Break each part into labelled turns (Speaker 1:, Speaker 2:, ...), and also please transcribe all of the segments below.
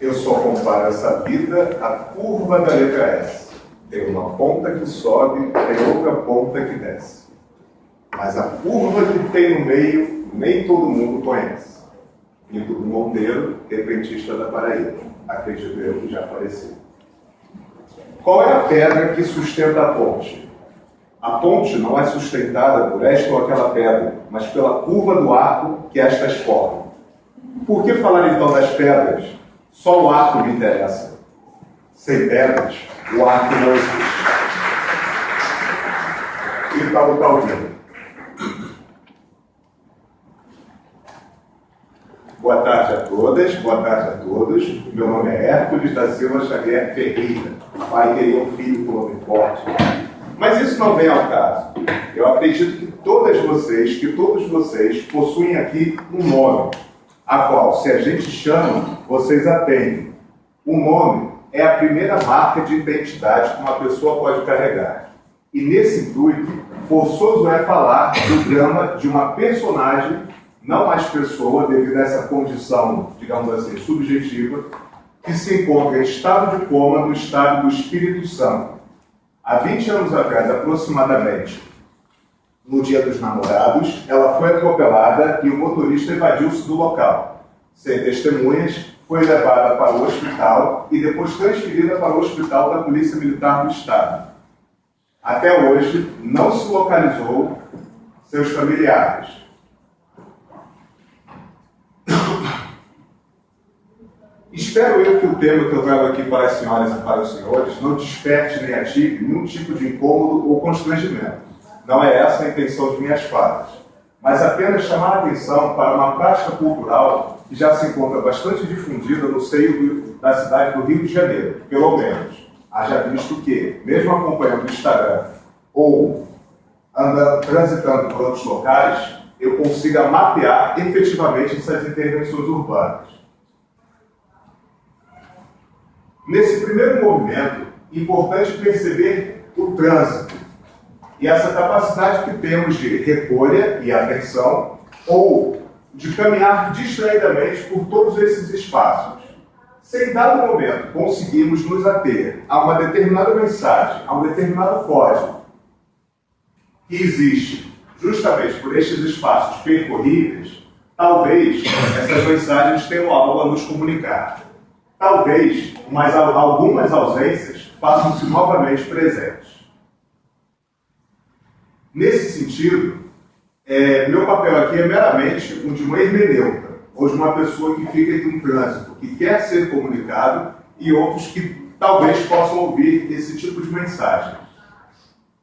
Speaker 1: Eu só comparo essa vida à curva da letra S. Tem uma ponta que sobe, tem outra ponta que desce. Mas a curva que tem no meio, nem todo mundo conhece. Pinto do Monteiro, repentista da Paraíba. Acredito eu que já faleceu. Qual é a pedra que sustenta a ponte? A ponte não é sustentada por esta ou aquela pedra, mas pela curva do arco que estas formam. Por que falar então das pedras? Só o arco me interessa. Sem pedras, o arco não existe. E tal, tal, ouvindo. Boa tarde a todas, boa tarde a todos. Meu nome é Hércules da Silva Xavier Ferreira. Pai queria um filho com nome forte. Mas isso não vem ao caso. Eu acredito que todas vocês, que todos vocês possuem aqui um nome, a qual, se a gente chama, vocês atendem. O nome é a primeira marca de identidade que uma pessoa pode carregar. E nesse intuito, forçoso é falar do drama de uma personagem não mais pessoa, devido a essa condição, digamos assim, subjetiva, que se encontra em estado de coma no estado do Espírito Santo. Há 20 anos atrás, aproximadamente, no dia dos namorados, ela foi atropelada e o motorista evadiu-se do local. Sem testemunhas, foi levada para o hospital e depois transferida para o hospital da Polícia Militar do Estado. Até hoje, não se localizou seus familiares. Espero eu que o tema que eu trago aqui para as senhoras e para os senhores não desperte nem ative nenhum tipo de incômodo ou constrangimento. Não é essa a intenção de minhas falas, mas apenas chamar a atenção para uma prática cultural que já se encontra bastante difundida no seio da cidade do Rio de Janeiro, pelo menos. Haja visto que, mesmo acompanhando o Instagram ou andando, transitando por outros locais, eu consiga mapear efetivamente essas intervenções urbanas. Nesse primeiro movimento, importante perceber o trânsito e essa capacidade que temos de recolha e atenção ou de caminhar distraidamente por todos esses espaços. Se em dado momento conseguirmos nos ater a uma determinada mensagem, a um determinado código que existe justamente por estes espaços percorríveis, talvez essas mensagens tenham algo a nos comunicar talvez mas algumas ausências façam-se novamente presentes. Nesse sentido, é, meu papel aqui é meramente o de uma hermeneuta, ou de uma pessoa que fica entre um trânsito, que quer ser comunicado, e outros que talvez possam ouvir esse tipo de mensagem.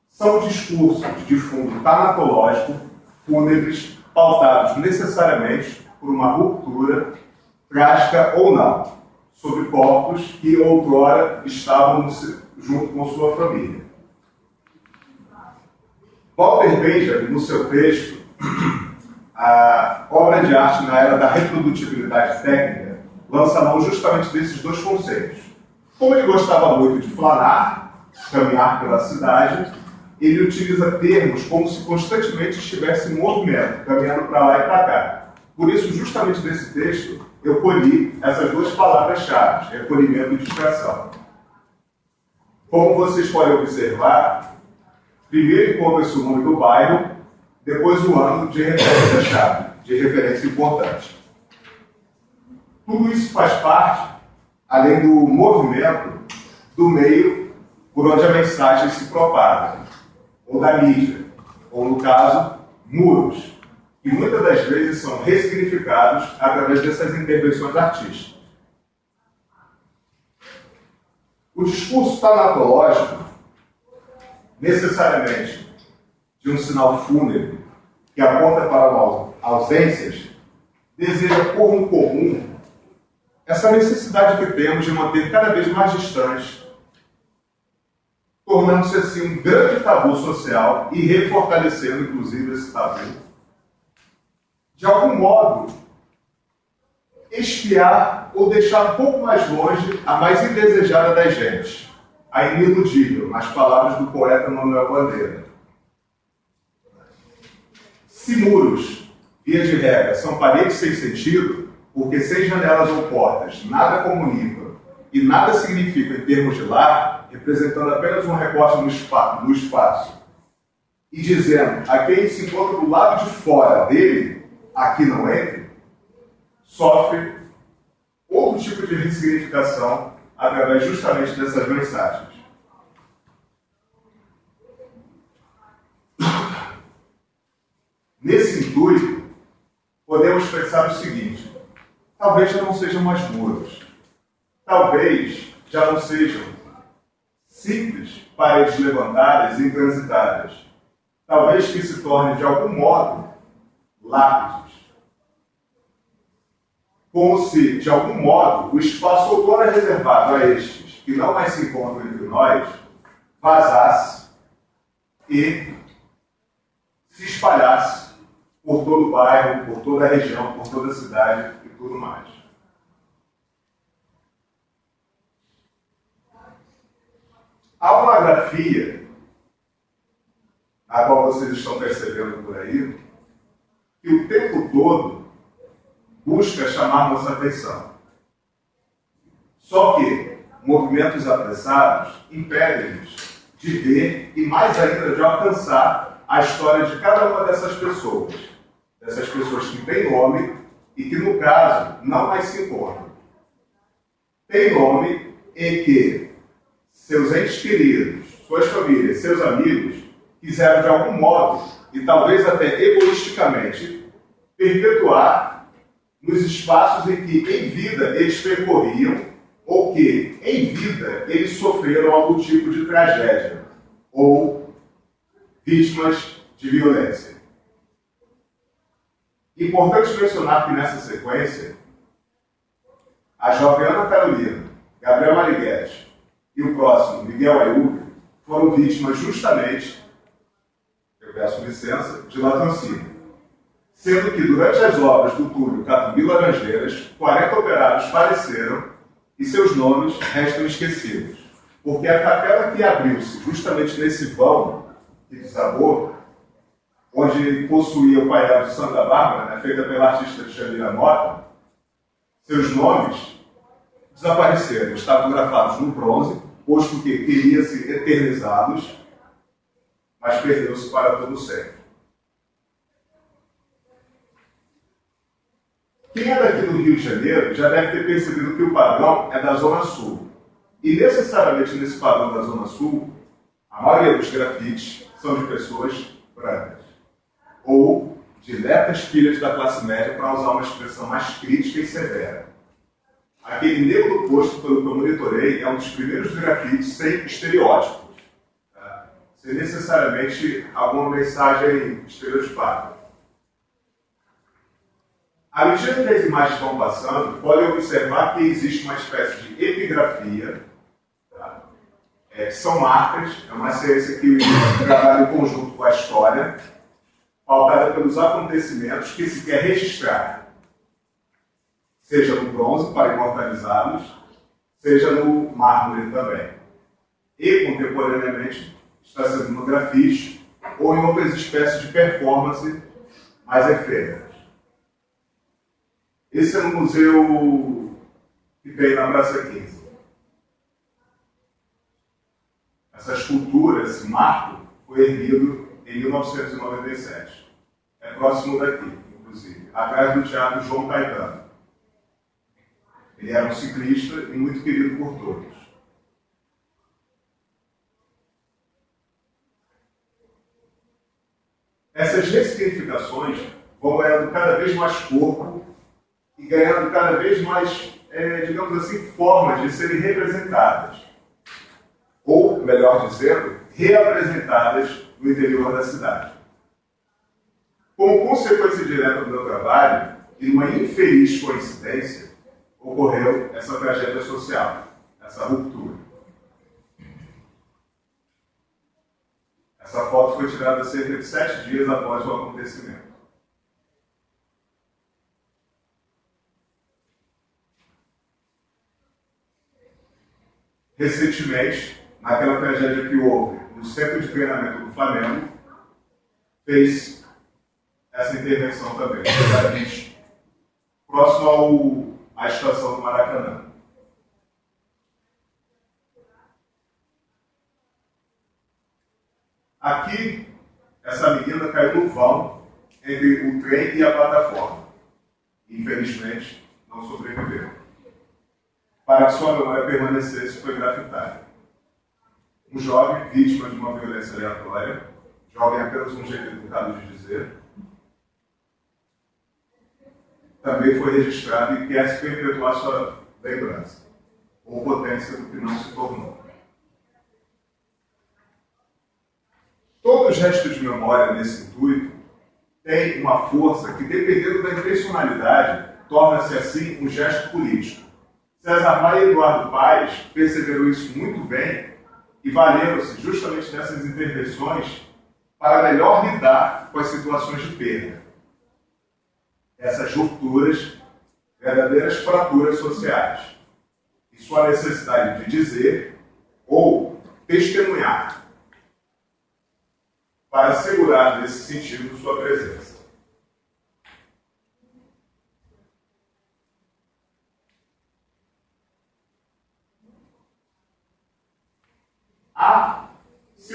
Speaker 1: São discursos de fundo tanatológico, fúnebres, pautados necessariamente por uma ruptura, trágica ou não sobre corpos que outrora estavam junto com sua família. Walter Benjamin, no seu texto, a obra de arte na era da reprodutibilidade técnica, lança mão justamente desses dois conceitos. Como ele gostava muito de flanar, caminhar pela cidade, ele utiliza termos como se constantemente estivesse em movimento, caminhando para lá e para cá. Por isso, justamente nesse texto, eu colhi essas duas palavras-chave, recolhimento e distração. Como vocês podem observar, primeiro encontra-se o nome do bairro, depois o ano de referência-chave, de referência importante. Tudo isso faz parte, além do movimento, do meio por onde a mensagem se propaga, ou da mídia, ou no caso, muros, e muitas das vezes são ressignificados através dessas intervenções artísticas. O discurso tanatológico, necessariamente de um sinal fúnebre que aponta para ausências, deseja por um comum essa necessidade que temos de manter cada vez mais distantes, tornando-se assim um grande tabu social e refortalecendo, inclusive, esse tabu modo, espiar ou deixar um pouco mais longe a mais indesejada das gentes, a iniludível, nas palavras do poeta Manuel Bandeira. Se muros via de regra, são paredes sem sentido, porque sem janelas ou portas nada comunica e nada significa em termos de lar, representando apenas um recorte no espaço, no espaço e dizendo a quem se encontra do lado de fora dele, aqui não entre, sofre outro tipo de ressignificação através justamente dessas mensagens. Nesse intuito, podemos pensar o seguinte: talvez já não sejam mais muros, talvez já não sejam simples paredes levantadas e intransitadas, talvez que se tornem de algum modo lápides. Como se, de algum modo, o espaço outrora reservado a estes que não mais se encontram entre nós vazasse e se espalhasse por todo o bairro, por toda a região, por toda a cidade e tudo mais. Há uma grafia, a qual vocês estão percebendo por aí, que o tempo todo busca chamar nossa atenção. Só que movimentos apressados impedem-nos de ver e mais ainda de alcançar a história de cada uma dessas pessoas. Dessas pessoas que têm nome e que, no caso, não mais se encontram. Tem nome em que seus entes queridos, suas famílias, seus amigos quiseram de algum modo, e talvez até egoisticamente, perpetuar nos espaços em que em vida eles percorriam ou que em vida eles sofreram algum tipo de tragédia ou vítimas de violência. Importante mencionar que nessa sequência, a jovem Ana Carolina, Gabriel Mariguete e o próximo, Miguel Ayub, foram vítimas justamente, eu peço licença, de latrocínio. Sendo que durante as obras do túnel Catumbi Laranjeiras, 40 operários faleceram e seus nomes restam esquecidos. Porque a capela que abriu-se justamente nesse vão que desabou, onde possuía o painel de Santa Bárbara, né, feita pela artista Xandira Mota, seus nomes desapareceram, estavam gravados no bronze, posto que queria-se eternizá-los, mas perdeu-se para todo sempre. Quem é daqui do Rio de Janeiro já deve ter percebido que o padrão é da Zona Sul. E necessariamente nesse padrão da Zona Sul, a maioria dos grafites são de pessoas brancas. Ou de lepras filhas da classe média, para usar uma expressão mais crítica e severa. Aquele negro posto pelo que eu monitorei é um dos primeiros grafites sem estereótipos. Tá? Sem necessariamente alguma mensagem estereotipada. À medida que as imagens vão passando, podem observar que existe uma espécie de epigrafia, tá? é, são marcas, é uma ciência que trabalha em conjunto com a história, pautada pelos acontecimentos que se quer registrar, seja no bronze para imortalizá-los, seja no mármore também. E, contemporaneamente, está sendo no grafite ou em outras espécies de performance mais efêmeras. Esse é no museu que tem na Praça 15. Essa escultura, esse marco, foi erguido em 1997. É próximo daqui, inclusive, atrás do Teatro João Caetano. Ele era um ciclista e muito querido por todos. Essas ressignificações vão ganhando cada vez mais corpo e ganhando cada vez mais, é, digamos assim, formas de serem representadas. Ou, melhor dizendo, reapresentadas no interior da cidade. Como consequência direta do meu trabalho, e uma infeliz coincidência, ocorreu essa tragédia social, essa ruptura. Essa foto foi tirada cerca de sete dias após o acontecimento. Recentemente, naquela tragédia que houve no centro de treinamento do Flamengo, fez, essa intervenção também. Próximo ao, à estação do Maracanã. Aqui, essa menina caiu no vão entre o trem e a plataforma. Infelizmente, não sobreviveu. Para que sua memória permanecesse, foi grafitada. Um jovem vítima de uma violência aleatória, jovem apenas um jeito educado de dizer, também foi registrado e quer se perpetuar sua lembrança, ou potência do que não se tornou. Todo gesto de memória nesse intuito tem uma força que, dependendo da intencionalidade, torna-se assim um gesto político. César Maia e Eduardo Paes perceberam isso muito bem e valeram-se justamente nessas intervenções para melhor lidar com as situações de perda. Essas rupturas, verdadeiras fraturas sociais. E sua necessidade de dizer ou testemunhar para assegurar nesse sentido sua presença. Há,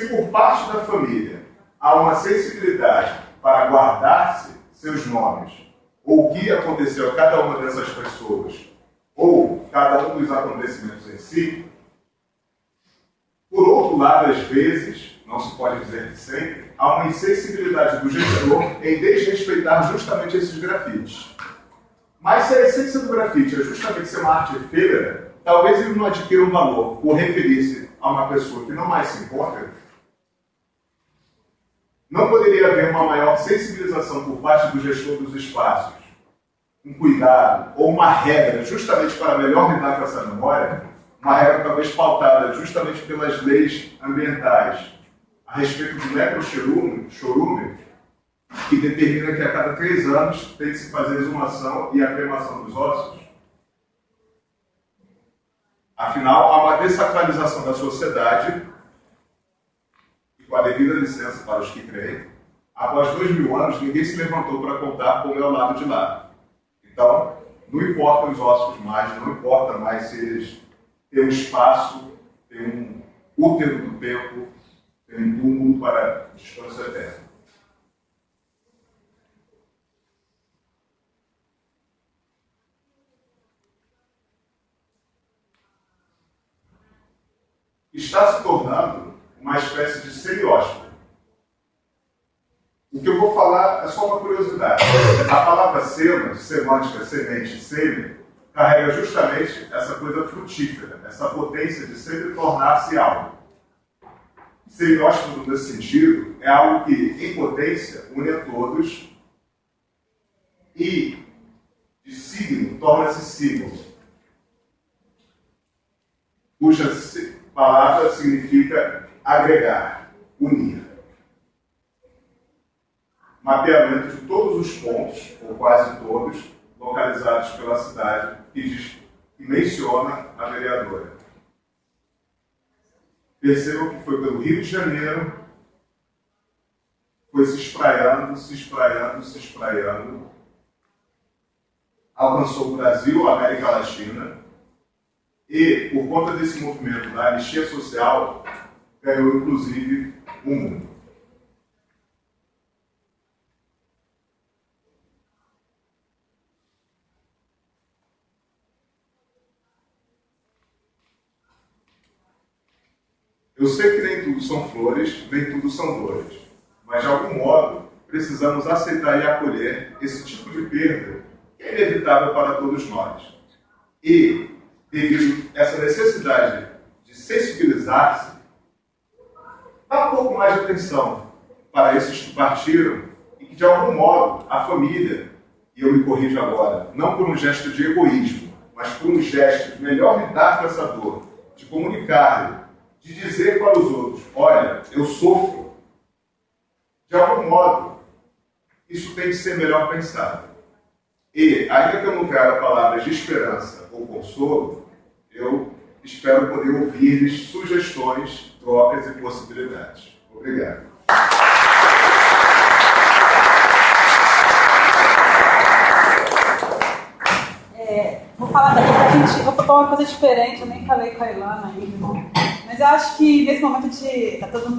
Speaker 1: se por parte da família há uma sensibilidade para guardar-se seus nomes, ou o que aconteceu a cada uma dessas pessoas, ou cada um dos acontecimentos em si, por outro lado, às vezes, não se pode dizer que sempre, há uma insensibilidade do gestor em desrespeitar justamente esses grafites. Mas se a essência do grafite é justamente ser uma arte efêmera, talvez ele não adquira um valor por referir-se a uma pessoa que não mais se encontra. Não poderia haver uma maior sensibilização por parte do gestor dos espaços, um cuidado ou uma regra justamente para melhor lidar com essa memória, uma regra talvez pautada justamente pelas leis ambientais, a respeito do necrochorume, chorume, que determina que a cada três anos tem que se fazer a exumação e a cremação dos ossos. Afinal, há uma desacralização da sociedade, com a devida licença para os que creem, após dois mil anos ninguém se levantou para contar como é o lado de lá. Então, não importa os ossos mais, não importa mais se eles têm um espaço, têm um útero do tempo, tem um túmulo para descanso eterno. Está se tornando uma espécie de semiótico. O que eu vou falar é só uma curiosidade. A palavra sema, semântica, semente, sêmen, carrega justamente essa coisa frutífera, essa potência de sempre tornar-se algo. Semiótico nesse sentido é algo que, em potência, une a todos e de signo torna-se símbolo, cuja palavra significa agregar, unir. Mapeamento de todos os pontos, ou quase todos, localizados pela cidade que menciona a vereadora. Percebam que foi pelo Rio de Janeiro, foi se espraiando, se espraiando, se espraiando, alcançou o Brasil, a América Latina, e, por conta desse movimento da anistia social, ganhou inclusive o mundo. Eu sei que nem tudo são flores, nem tudo são dores, mas de algum modo precisamos aceitar e acolher esse tipo de perda que é inevitável para todos nós. E, devido a essa necessidade de sensibilizar-se, dá um pouco mais de atenção para esses que partiram e que, de algum modo, a família, e eu me corrijo agora, não por um gesto de egoísmo, mas por um gesto de melhor lidar com essa dor, de comunicar de dizer para os outros: olha, eu sofro. De algum modo, isso tem que ser melhor pensado. E, ainda que eu não traga palavras de esperança ou consolo, eu espero poder ouvir-lhes sugestões, trocas e possibilidades. Obrigado.
Speaker 2: É, vou falar daqui vou falar uma coisa diferente, eu nem falei com a Ilana ainda. Mas eu acho que nesse momento de. Tá todo mundo